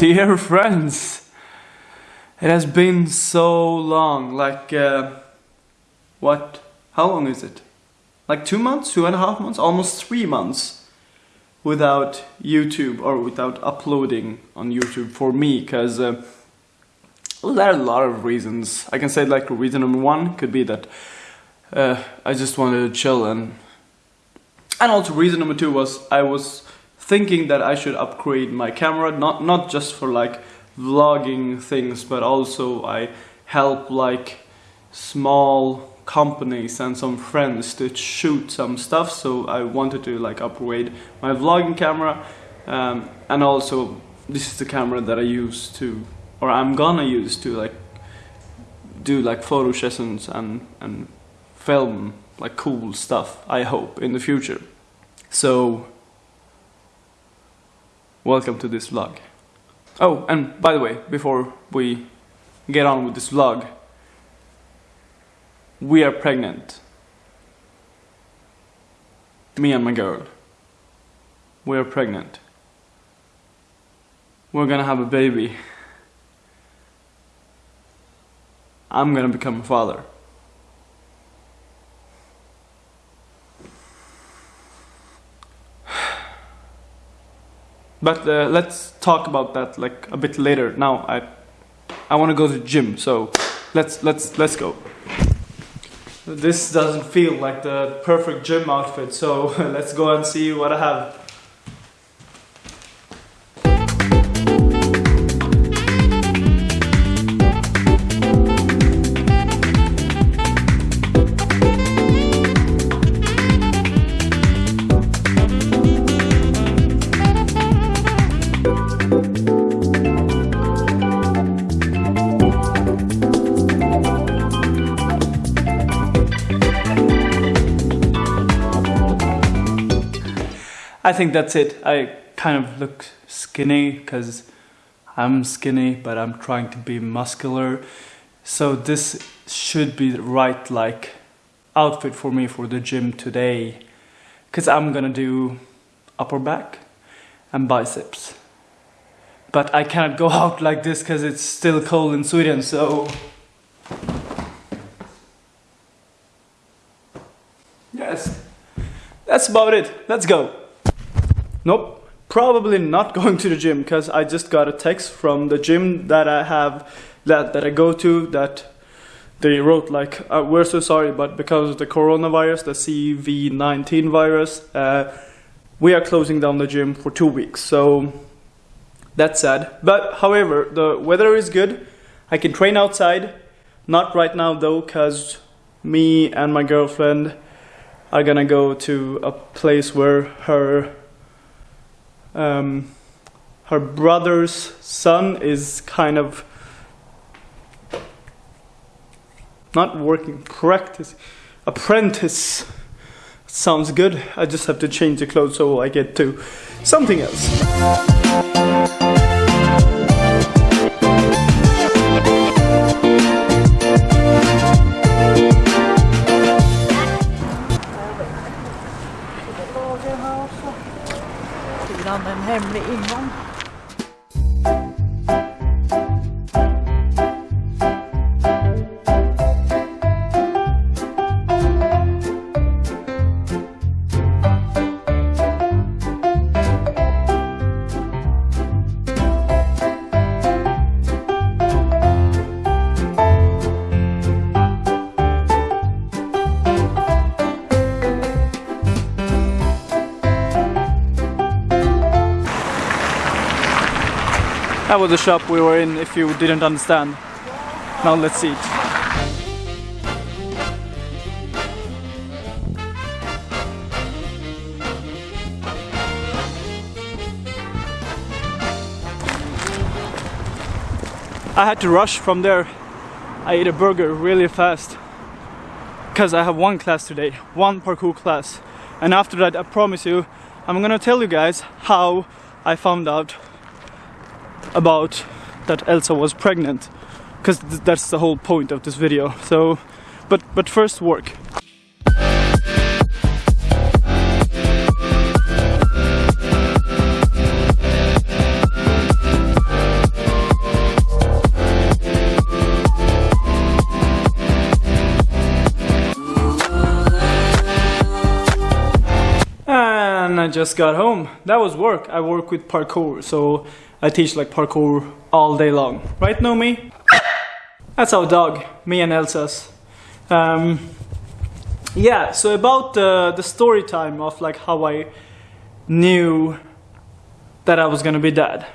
Dear friends, it has been so long. Like, uh, what? How long is it? Like two months, two and a half months, almost three months without YouTube or without uploading on YouTube for me, because uh, there are a lot of reasons. I can say like reason number one could be that uh, I just wanted to chill and and also reason number two was I was thinking that I should upgrade my camera, not not just for like vlogging things, but also I help like small companies and some friends to shoot some stuff. So I wanted to like upgrade my vlogging camera, um, and also this is the camera that I use to, or I'm gonna use to like do like photo sessions and and film like cool stuff. I hope in the future. So welcome to this vlog. Oh, and by the way, before we get on with this vlog, we are pregnant. Me and my girl. We are pregnant. We're gonna have a baby. I'm gonna become a father. But uh, let's talk about that like a bit later. Now I I want to go to the gym, so let's let's let's go. This doesn't feel like the perfect gym outfit, so let's go and see what I have. I think that's it. I kind of look skinny because I'm skinny, but I'm trying to be muscular. So this should be the right like outfit for me for the gym today. Because I'm gonna do upper back and biceps. But I cannot go out like this because it's still cold in Sweden, so... Yes, that's about it. Let's go. Nope, probably not going to the gym because I just got a text from the gym that I have, that, that I go to, that they wrote like, uh, we're so sorry, but because of the coronavirus, the CV-19 virus, uh, we are closing down the gym for two weeks. So that's sad. But however, the weather is good. I can train outside. Not right now though, because me and my girlfriend are gonna go to a place where her um, her brother's son is kind of not working. Practice. Apprentice. Sounds good. I just have to change the clothes so I get to something else hemlig ingång. That was the shop we were in if you didn't understand. Now let's see. I had to rush from there. I ate a burger really fast because I have one class today, one parkour class, and after that, I promise you, I'm gonna tell you guys how I found out about that Elsa was pregnant, because th- that's the whole point of this video. So, but but first work. And I just got home. That was work. I work with parkour, so I teach like parkour all day long. Right, Nomi? That's our dog, me and Elsa's. Um, yeah, so about the, the story time of like how I knew that I was gonna be dad.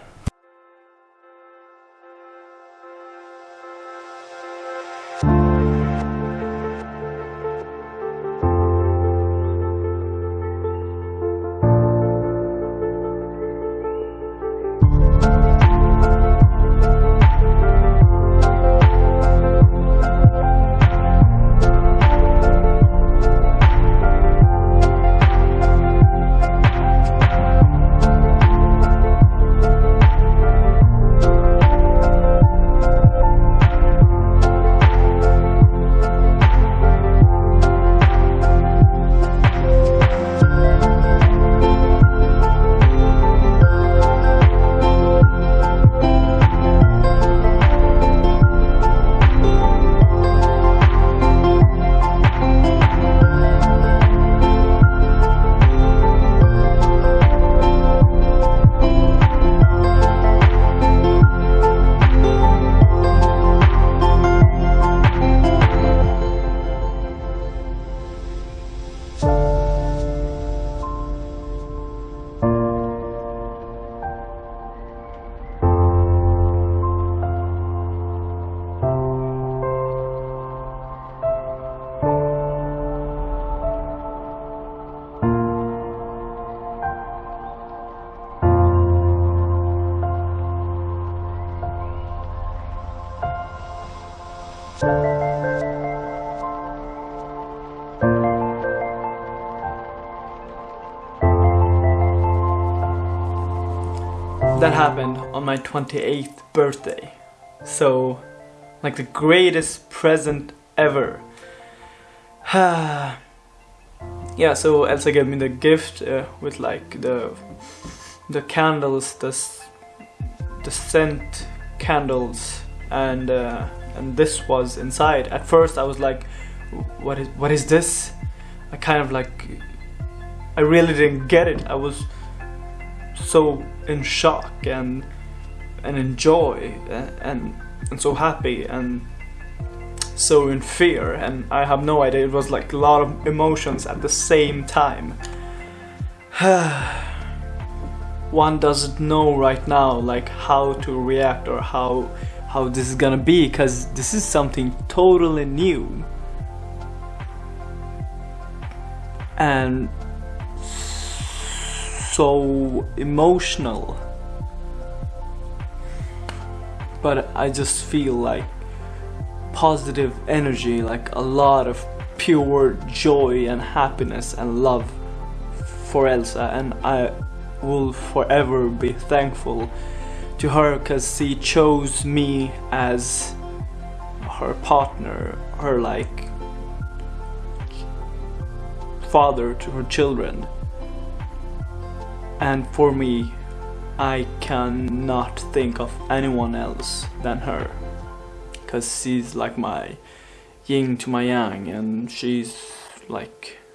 That happened on my 28th birthday. So, like the greatest present ever. yeah, so Elsa gave me the gift uh, with like the the candles, the the scent candles, and uh, and this was inside. At first, I was like, "What is what is this?" I kind of like, I really didn't get it. I was so in shock and and in joy and and, so happy and so in fear. And I have no idea. It was like a lot of emotions at the same time. One doesn't know right now like how to react or how how this is gonna be because this is something totally new. And so emotional. But I just feel like positive energy, like a lot of pure joy and happiness and love for Elsa, and I will forever be thankful to her because she chose me as her partner, her like father to her children. And for me, I cannot think of anyone else than her. Because she's like my yin to my yang, and she's like.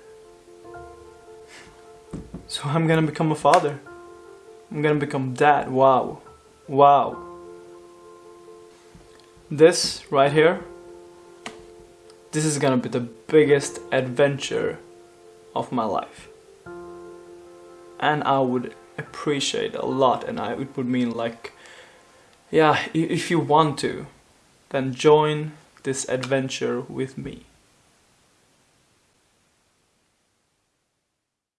So I'm gonna become a father. I'm gonna become dad. Wow. Wow. This right here, this is gonna be the biggest adventure of my life and I would appreciate a lot and I, it would mean like yeah if you want to then join this adventure with me